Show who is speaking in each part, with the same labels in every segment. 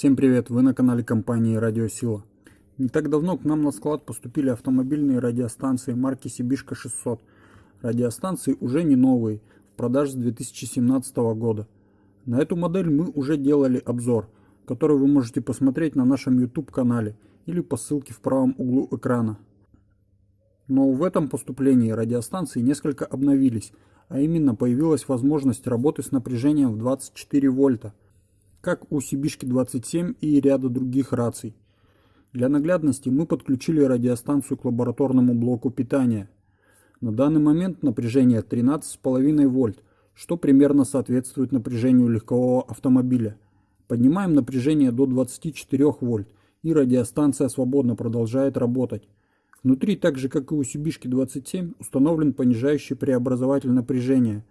Speaker 1: Всем привет, вы на канале компании Радиосила. Не так давно к нам на склад поступили автомобильные радиостанции марки Сибишка 600. Радиостанции уже не новые, в продаже с 2017 года. На эту модель мы уже делали обзор, который вы можете посмотреть на нашем YouTube канале или по ссылке в правом углу экрана. Но в этом поступлении радиостанции несколько обновились, а именно появилась возможность работы с напряжением в 24 вольта – как у Сибишки 27 и ряда других раций. Для наглядности мы подключили радиостанцию к лабораторному блоку питания. На данный момент напряжение 13,5 вольт, что примерно соответствует напряжению легкового автомобиля. Поднимаем напряжение до 24 вольт, и радиостанция свободно продолжает работать. Внутри, так же как и у Сибишки 27, установлен понижающий преобразователь напряжения,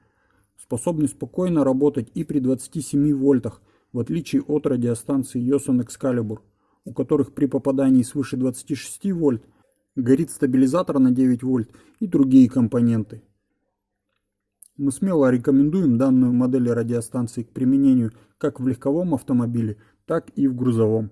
Speaker 1: способный спокойно работать и при 27 вольтах, в отличие от радиостанции Yoson Excalibur, у которых при попадании свыше 26 вольт горит стабилизатор на 9 вольт и другие компоненты. Мы смело рекомендуем данную модель радиостанции к применению как в легковом автомобиле, так и в грузовом.